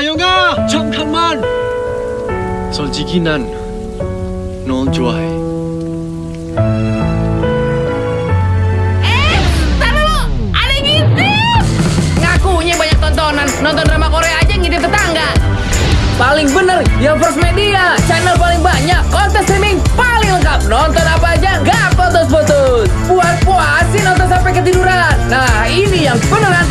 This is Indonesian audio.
Ayo nggak Chomkan man! 솔직히 non 좋아해. Eh, taruh! Ada gitu! Tontonan, nonton drama Korea aja ngide tetangga. Paling bener, yang First Media, channel paling banyak, konten streaming paling lengkap. Nonton apa aja, nggak putus-putus. Buat puasin nonton sampai ketiduran. Nah, ini yang beneran